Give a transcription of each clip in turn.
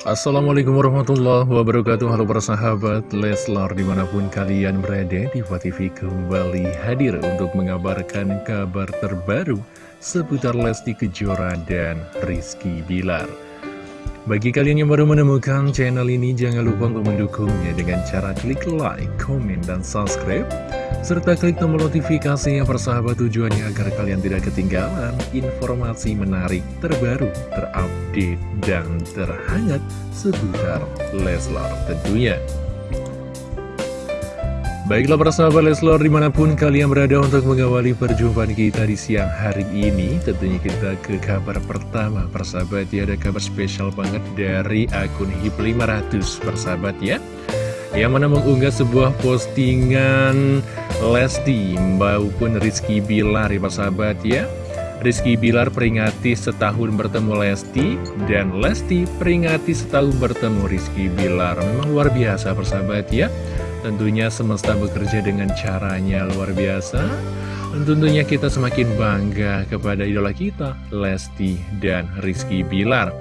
Assalamualaikum warahmatullahi wabarakatuh. Halo para sahabat Leslar di mana pun kalian berada Diva TV kembali hadir untuk mengabarkan kabar terbaru Seputar Lesti Kejora dan Rizky Bilar Bagi kalian yang baru menemukan channel ini Jangan lupa untuk mendukungnya dengan cara klik like, komen, dan subscribe serta klik tombol notifikasi yang persahabat tujuannya agar kalian tidak ketinggalan informasi menarik, terbaru, terupdate, dan terhangat seputar Leslar tentunya. Baiklah para sahabat Leslar di mana pun kalian berada untuk mengawali perjumpaan kita di siang hari ini Tentunya kita ke kabar pertama. Persahabat ya ada kabar spesial banget dari akun HIP 500 persahabat ya. Yang mana mengunggah sebuah postingan Lesti maupun Rizky Bilar ya sahabat ya. Rizky Bilar peringati setahun bertemu Lesti dan Lesti peringati setahun bertemu Rizky Bilar. Memang luar biasa persahabat ya tentunya semesta bekerja dengan caranya luar biasa. Tentunya kita semakin bangga kepada idola kita Lesti dan Rizky Bilar.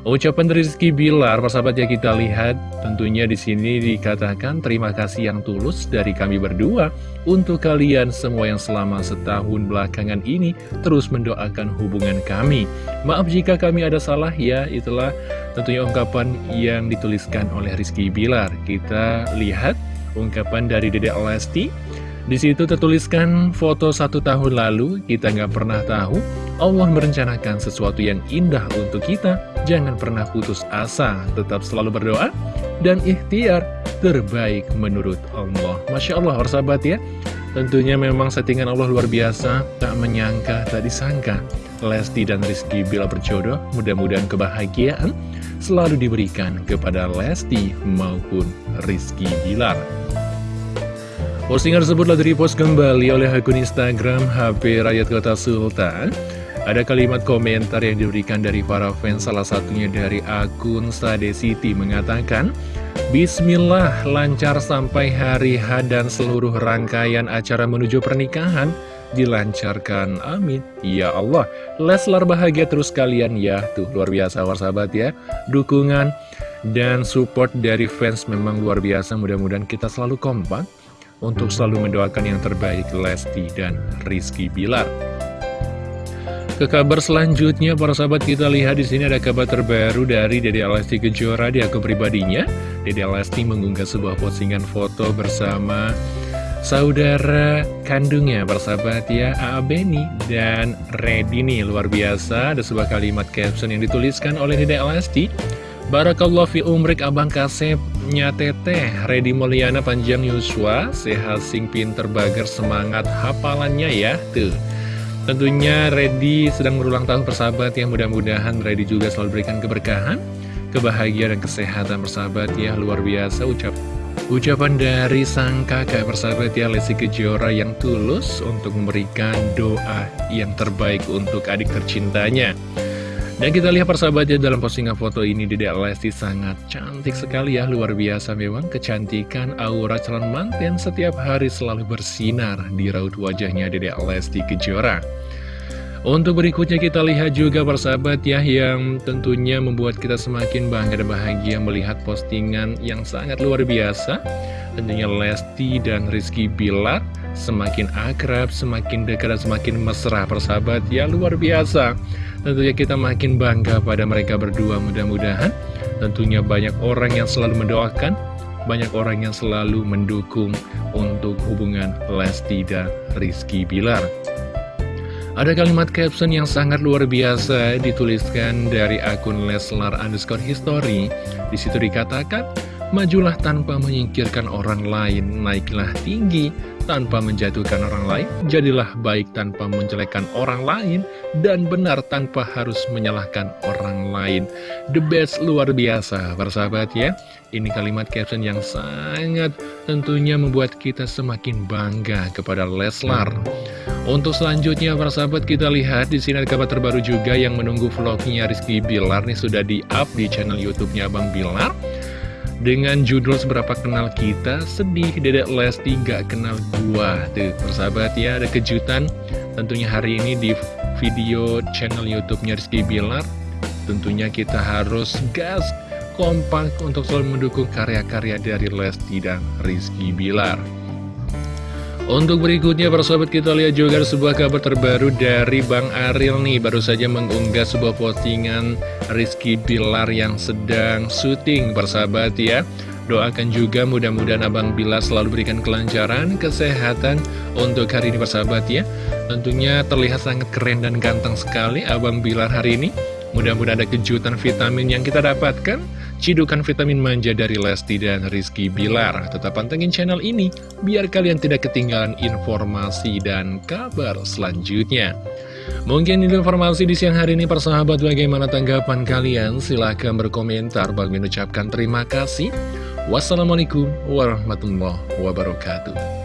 Ucapan Rizky Bilar, persahabat ya kita lihat, tentunya di sini dikatakan terima kasih yang tulus dari kami berdua. Untuk kalian semua yang selama setahun belakangan ini terus mendoakan hubungan kami. Maaf jika kami ada salah ya, itulah tentunya ungkapan yang dituliskan oleh Rizky Bilar. Kita lihat ungkapan dari Dedek Lesti. Di situ tertuliskan foto satu tahun lalu, kita nggak pernah tahu Allah merencanakan sesuatu yang indah untuk kita Jangan pernah putus asa, tetap selalu berdoa dan ikhtiar terbaik menurut Allah. Masya Allah, sahabat ya. Tentunya memang settingan Allah luar biasa, tak menyangka, tak disangka. Lesti dan Rizky bila berjodoh, mudah-mudahan kebahagiaan selalu diberikan kepada Lesti maupun Rizky Bilar. Postingan tersebut telah repost kembali oleh akun Instagram HP Rakyat Kota Sultan. Ada kalimat komentar yang diberikan dari para fans salah satunya dari akun Sade City mengatakan Bismillah lancar sampai hari H dan seluruh rangkaian acara menuju pernikahan dilancarkan. Amin. Ya Allah. Leslar bahagia terus kalian ya. Tuh luar biasa sahabat ya. Dukungan dan support dari fans memang luar biasa. Mudah-mudahan kita selalu kompak untuk selalu mendoakan yang terbaik Lesti dan Rizky Bilar. Ke kabar selanjutnya, para sahabat kita lihat di sini ada kabar terbaru dari Dede Alesti Kejora. Di akun pribadinya. Dede Alesti mengunggah sebuah postingan foto bersama saudara kandungnya, para sahabat ya, A.A. Beni dan Redi nih, luar biasa. Ada sebuah kalimat caption yang dituliskan oleh Dede Alesti. Barakallah fi umrik abang kasepnya teteh Redi Mulyana panjang Yuswa Sehat sing pinter bager semangat hafalannya ya Tuh Tentunya Reddy sedang berulang tahun persahabat yang mudah-mudahan Reddy juga selalu berikan keberkahan, kebahagiaan dan kesehatan persahabat ya luar biasa ucap Ucapan dari sang kakak persahabat ya Lesti Kejora yang tulus untuk memberikan doa yang terbaik untuk adik tercintanya. Dan kita lihat persahabatnya dalam postingan foto ini Dedek Lesti sangat cantik sekali ya Luar biasa memang kecantikan aura calon manten setiap hari selalu bersinar di raut wajahnya Dedek Lesti Kejora Untuk berikutnya kita lihat juga persahabat ya Yang tentunya membuat kita semakin bangga dan bahagia melihat postingan yang sangat luar biasa. Tentunya Lesti dan Rizky Bilar semakin akrab, semakin dekat dan semakin mesra persahabat ya luar biasa. Tentunya kita makin bangga pada mereka berdua mudah-mudahan. Tentunya banyak orang yang selalu mendoakan Banyak orang yang selalu mendukung untuk hubungan Lesti dan Rizky Bilar ada kalimat caption yang sangat luar biasa dituliskan dari akun Leslar underscore history. Di situ dikatakan, majulah tanpa menyingkirkan orang lain, naiklah tinggi tanpa menjatuhkan orang lain, jadilah baik tanpa menjelekkan orang lain, dan benar tanpa harus menyalahkan orang lain. The best luar biasa, persahabat ya. Ini kalimat caption yang sangat tentunya membuat kita semakin bangga kepada Leslar. Untuk selanjutnya, persahabat kita lihat di sini ada kabar terbaru juga yang menunggu vlognya Rizky Bilar nih sudah di-up di channel YouTube-nya Bang Bilar. Dengan judul Seberapa Kenal Kita, sedih Dedek Lesti gak kenal gua. Tuh, persahabat ya, ada kejutan tentunya hari ini di video channel YouTube-nya Rizky Bilar. Tentunya kita harus gas kompak untuk selalu mendukung karya-karya dari Lesti dan Rizky Bilar. Untuk berikutnya persahabat kita lihat juga sebuah kabar terbaru dari Bang Aril nih. Baru saja mengunggah sebuah postingan Rizky Bilar yang sedang syuting. Persahabat ya Doakan juga mudah-mudahan Abang Bilar selalu berikan kelancaran, kesehatan untuk hari ini persahabat ya. Tentunya terlihat sangat keren dan ganteng sekali Abang Bilar hari ini Mudah-mudahan ada kejutan vitamin yang kita dapatkan. Cidukan vitamin manja dari Lesti dan Rizky Bilar. Tetap pantengin channel ini Biar kalian tidak ketinggalan informasi dan kabar selanjutnya. Mungkin informasi di siang hari ini persahabat Bagaimana tanggapan kalian? Silahkan berkomentar. Bagi mengucapkan terima kasih. Wassalamualaikum warahmatullahi wabarakatuh